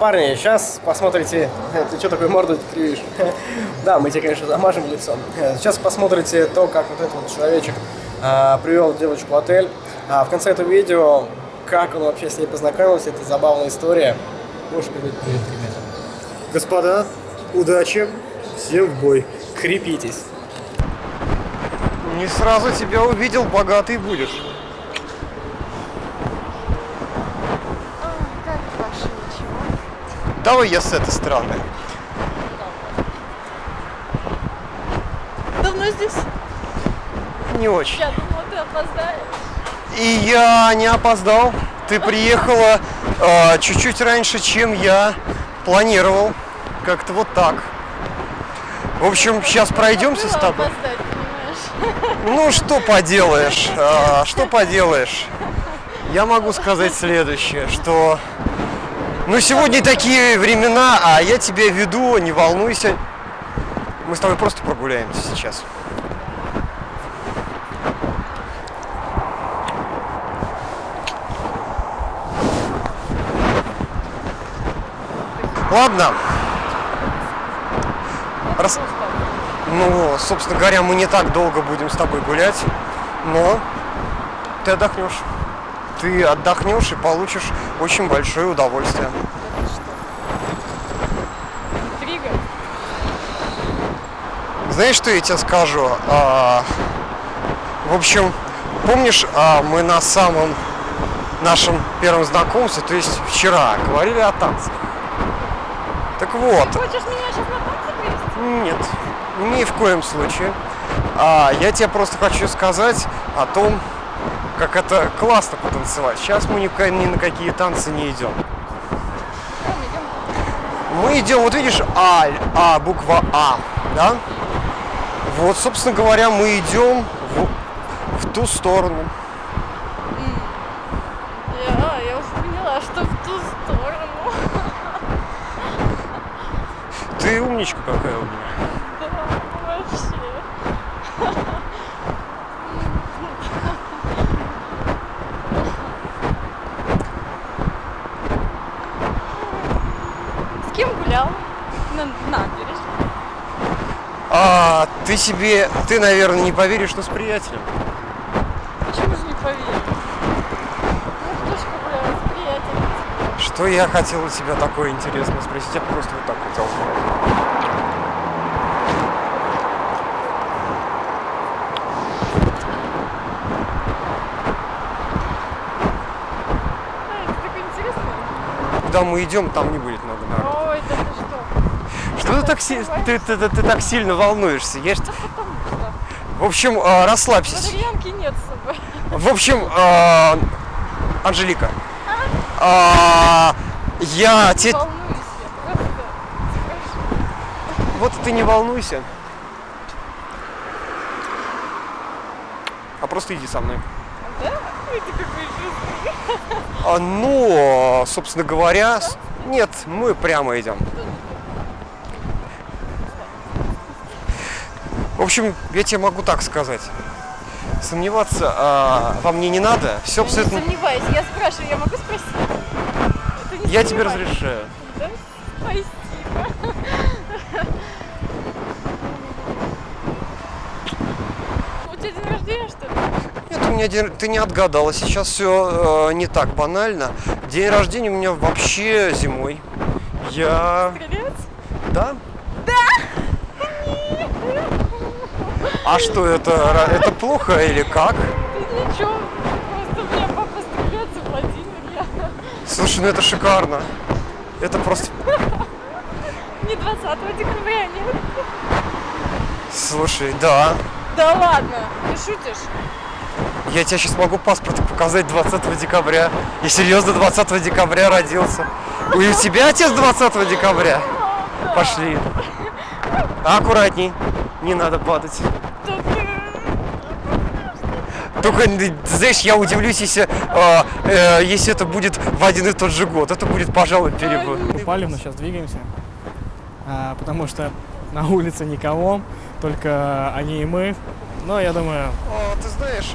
Парни, сейчас посмотрите... Ты что такой морду кривишь? Да, мы тебе, конечно, замажем лицо. Сейчас посмотрите то, как вот этот вот человечек а, привел девочку в отель. А в конце этого видео, как он вообще с ней познакомился, это забавная история. Можешь передать привет, ребята. Господа, удачи, всем в бой. Крепитесь. Не сразу тебя увидел, богатый будешь. А, как ваше ничего? Давай я с этой стороны. Давно здесь? Не очень. Я думала, ты опоздаешь. И я не опоздал. Ты приехала э, чуть-чуть раньше, чем я планировал. Как-то вот так. В общем, сейчас пройдемся с тобой. Ну, что поделаешь, а, что поделаешь. Я могу сказать следующее, что... Ну, сегодня такие времена, а я тебя веду, не волнуйся. Мы с тобой просто прогуляемся сейчас. Ладно. Рас- ну, собственно говоря, мы не так долго будем с тобой гулять, но ты отдохнешь. Ты отдохнешь и получишь очень большое удовольствие. Знаешь, что я тебе скажу? А, в общем, помнишь, а, мы на самом нашем первом знакомстве, то есть вчера, говорили о танцах. Так вот, Хочешь меня сейчас на танцы привезти? Нет, ни в коем случае. А, я тебе просто хочу сказать о том, как это классно потанцевать. Сейчас мы ни, на какие танцы не идем. Мы идем, вот видишь, А, А, буква А, да? Вот, собственно говоря, мы идем в, в ту сторону. Я, я уже поняла, что в ту сторону. Ты умничка какая у меня. Да, вообще. С кем гулял? На набережной. А, ты себе, ты, наверное, не поверишь, что с приятелем. Почему же не поверил? Ну, кто же с? Что я хотел у тебя такое интересное спросить? Я просто вот так хотел сказать. Куда мы идем, там не будет много народу. Ой, да ты что? Что ты так, си- ты, ты- ты- ты так сильно волнуешься? Я ж- Да потому что. В общем, э, расслабься. Валерьянки нет с собой. В общем, э, Анжелика, а, я тебе... Волнуюсь я просто. Вот ты не волнуйся. А просто иди со мной. Да? Ты какой. А, ну, собственно говоря, нет, мы прямо идем. В общем, я тебе могу так сказать. Сомневаться а, во мне не надо. Все Я не абсолютно... сомневаюсь. Я спрашиваю, я могу спросить? Не Я тебе разрешаю. Да? Спасибо. У тебя день рождения, что ли? Нет, у меня день... ты не отгадала. Сейчас все не так банально. День рождения у меня вообще зимой. Я... Стрелец? Да? А что это? Это плохо или как? Да ничего. Просто меня папа стрелец и Владимир. Я... Слушай, ну это шикарно. Это просто... Не 20 декабря, нет? Слушай, да. Да ладно, ты шутишь? Я тебе сейчас могу паспорт показать 20 декабря. Я серьезно 20 декабря родился. У тебя отец 20 декабря? Пошли. Аккуратней. Не надо падать. Только, знаешь, я удивлюсь, если, э, э, если это будет в один и тот же год. Это будет, пожалуй, перебор. Упали, но сейчас двигаемся. А, потому что на улице никого, только они и мы. Но я думаю, А, ты знаешь...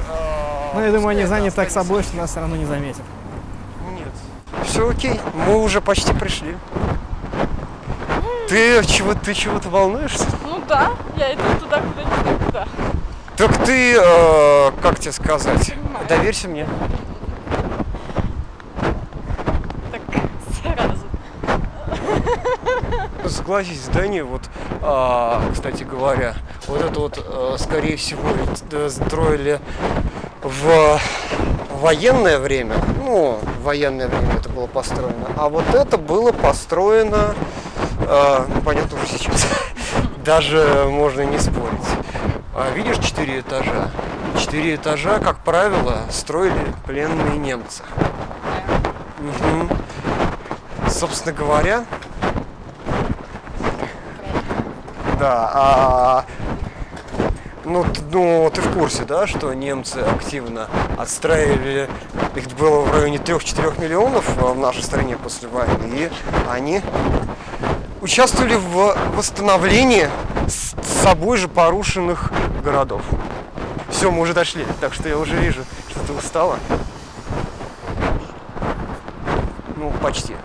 ну, я думаю, они заняты так собой, что нас все равно не заметят. Нет. все окей, мы уже почти пришли. Ты чего, ты чего-то волнуешься? Ну да, я иду туда, куда не куда. Так ты, э, как тебе сказать, Понимаю. доверься мне. Так сразу. Согласись, здание, вот, а, кстати говоря, вот это вот, э, скорее всего, э, строили в военное время, ну, в военное время это было построено, а вот это было построено, э, ну, понятно, уже сейчас, даже можно не спорить. А видишь четыре этажа? Четыре этажа, как правило, строили пленные немцы. Мгм. Собственно говоря, Да, а, ну, ну, ты в курсе, да, что немцы активно отстраивали, их было в районе 3-4 миллионов э, в нашей стране после войны, и они участвовали в восстановлении с собой же порушенных городов. Все, мы уже дошли, так что я уже вижу, что ты устала. Ну, почти.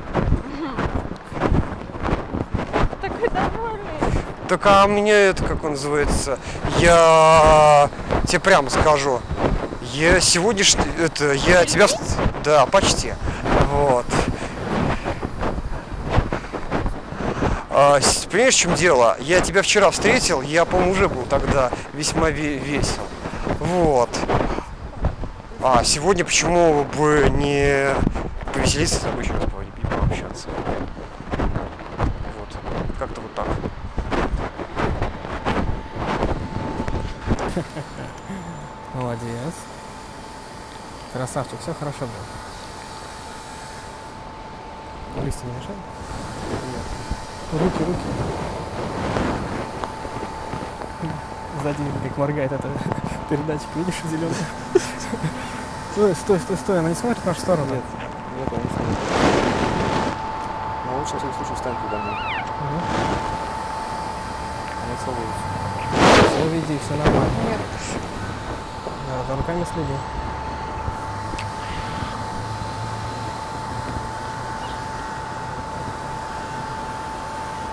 Такой довольный. Так а мне это, как он называется, я тебе прямо скажу, я сегодняш... это, я тебя... Да, почти. Вот. А, понимаешь, в чем дело? Я тебя вчера встретил, я, по-моему, уже был тогда весьма ве- весел. Вот. А сегодня почему бы не повеселиться с тобой еще раз по- пообщаться? Вот. Как-то вот так. Молодец. Красавчик, все хорошо было. Листья не мешают? Руки, руки. Сзади как моргает эта передатчик, видишь, зеленый? Стой, стой, стой, стой, она не смотрит в нашу сторону? Нет. Нет, он не смотрит. Но лучше, всяком случае, встань передо мной. Не целуюсь. Все, види, все нормально. Нет. Да, за руками следи.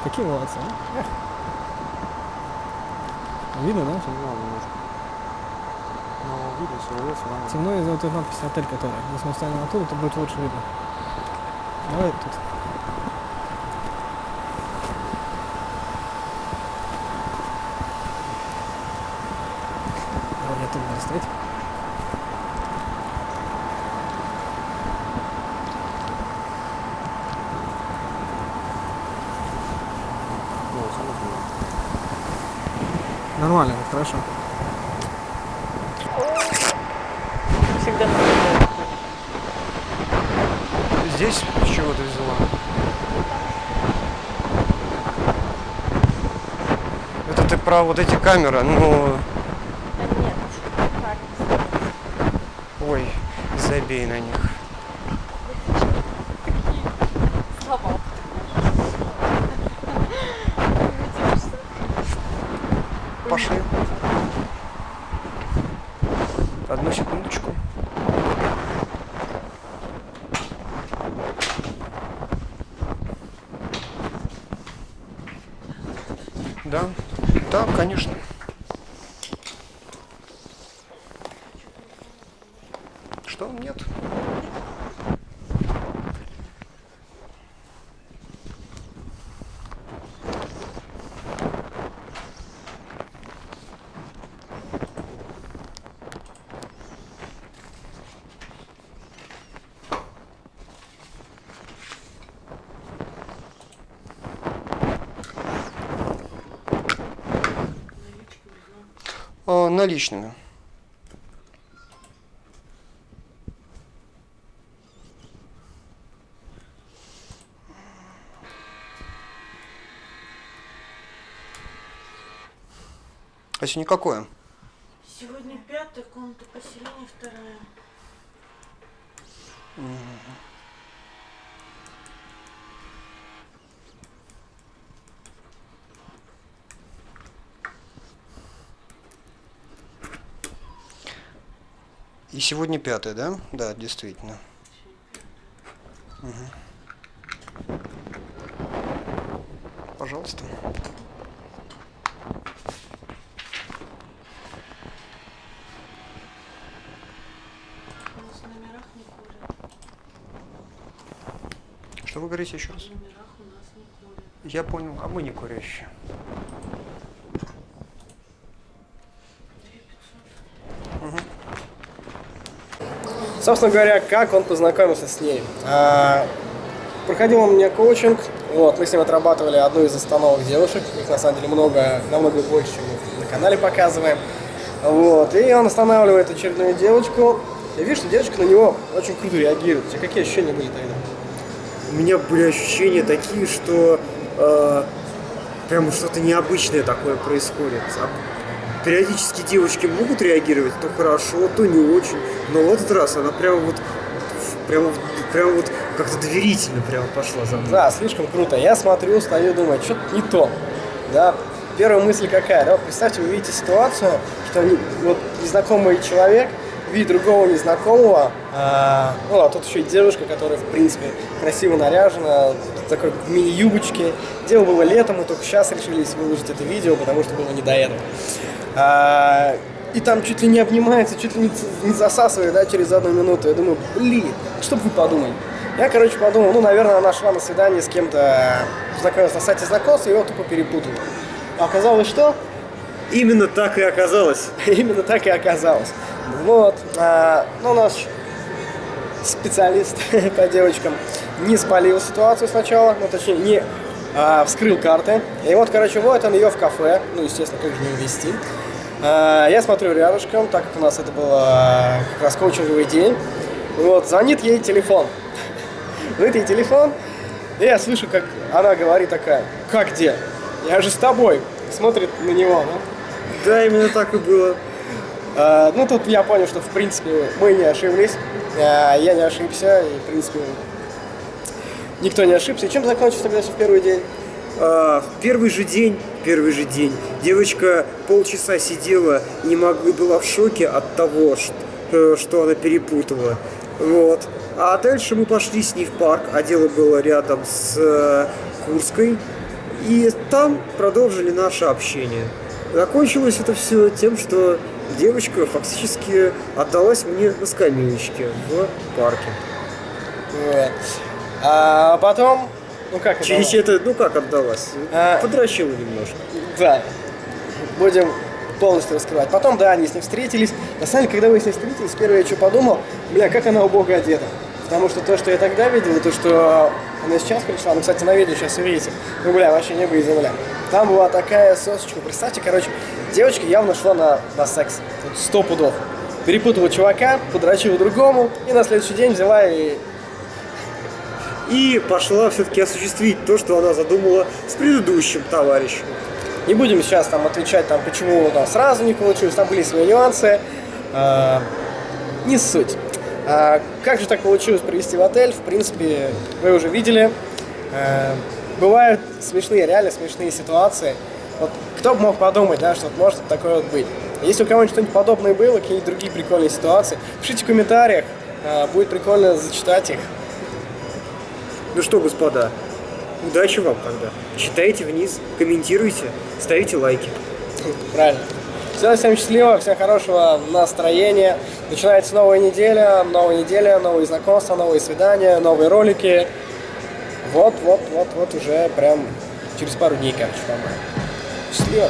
Какие молодцы, а? Эх. Видно, да? Темно немножко. Но видно, силуэт все равно. Темно из-за вот этой надписи отель, которая. Если мы встанем оттуда, то будет лучше видно. Давай тут. Давай я тут буду стоять. Ну, вот, смотри. Нормально, хорошо. Всегда. Здесь с чего ты взяла? Это ты про вот эти камеры, ну, Да нет. Ой, забей на них. такие слова. Видишь, Пошли. Одну секундочку. Да, да, конечно. Что? Нет. А, наличными. А сегодня какое? Сегодня пятая комната поселения, вторая. И сегодня пятое, да? Да, действительно. Пожалуйста. У нас в номерах не курят. Что вы говорите еще раз? Я понял, а мы не курящие. Собственно говоря, как он познакомился с ней. А, проходил он у меня коучинг, вот, мы с ним отрабатывали одну из остановок девушек, их на самом деле много, намного больше, чем мы на канале показываем. Вот, и он останавливает очередную девочку, я вижу, что девочка на него очень круто реагирует. У тебя какие ощущения были тогда? У меня были ощущения такие, что э, прям что-то необычное такое происходит. Периодически девочки могут реагировать, то хорошо, то не очень. Но в этот раз она прям вот прям, прям вот как-то доверительно прямо пошла за мной. Да, слишком круто. Я смотрю, стою, думаю, что-то не то. Да, первая мысль какая, да, представьте, вы видите ситуацию, что вот незнакомый человек видит другого незнакомого, а, ну, а тут еще и девушка, которая, в принципе, красиво наряжена, в такой мини-юбочке. Дело было летом, мы только сейчас решились выложить это видео, потому что было не до этого. А, и там чуть ли не обнимается, чуть ли не, не засасывает, да, через одну минуту. Я думаю, блин, что бы вы подумали? Я, короче, подумал, ну, наверное, она шла на свидание с кем-то, познакомилась на сайте знакомств, и его тупо перепутала. А оказалось, что? Именно так и оказалось. Именно так и оказалось. Вот. а, ну, наш специалист по девочкам не спалил ситуацию сначала, ну, точнее, не а, вскрыл карты. И вот, короче, вот он ее в кафе, ну, естественно, как же не увезти. А, я смотрю рядышком, так как у нас это был а, как раз коучинговый день. Вот, звонит ей телефон. Звонит ей телефон, и я слышу, как она говорит такая, как где? Я же с тобой. Смотрит на него, да? Да, именно так и было. А, Ну, тут я понял, что, в принципе, мы не ошиблись. А, Я не ошибся, и, в принципе, никто не ошибся. И чем закончился тогда в первый день? А, в первый же день, первый же день, девочка полчаса сидела не могла, была в шоке от того, ш- э, что она перепутала. Вот. А дальше мы пошли с ней в парк, а дело было рядом с э, Курской. И там продолжили наше общение. Закончилось это все тем, что девочка фактически отдалась мне на скамеечке в парке. Вот. А потом, ну как? Через это, ну как отдалась? А. Подращила немножко. Да. Будем полностью раскрывать. Потом, да, они с ней встретились. На самом деле, когда вы с ней встретились, первое, что подумал, бля, как она убого одета. Потому что то, что я тогда видел, и то, что она сейчас пришла, ну, кстати, на видео сейчас увидите, ну, бля, вообще небо и земля. Там была такая сосочка, представьте, короче, девочка явно шла на, на секс, сто пудов. Перепутала чувака, подрочила другому, и на следующий день взяла и и пошла все-таки осуществить то, что она задумала с предыдущим товарищем. Не будем сейчас там отвечать, там, почему там сразу не получилось, там были свои нюансы. А, не суть. А, как же так получилось привести в отель? В принципе, вы уже видели. А, бывают смешные, реально смешные ситуации. Вот кто бы мог подумать, да, что может такое вот быть. Если у кого-нибудь что-нибудь подобное было, какие-нибудь другие прикольные ситуации, пишите в комментариях, а, будет прикольно зачитать их. Ну что, господа, удачи вам тогда. Читайте вниз, комментируйте, ставите лайки. Правильно. Всем, всем счастливо, всем хорошего настроения. Начинается новая неделя, новая неделя, новые знакомства, новые свидания, новые ролики. Вот, вот, вот, вот уже прям через пару дней, короче, по-моему. Счастливо.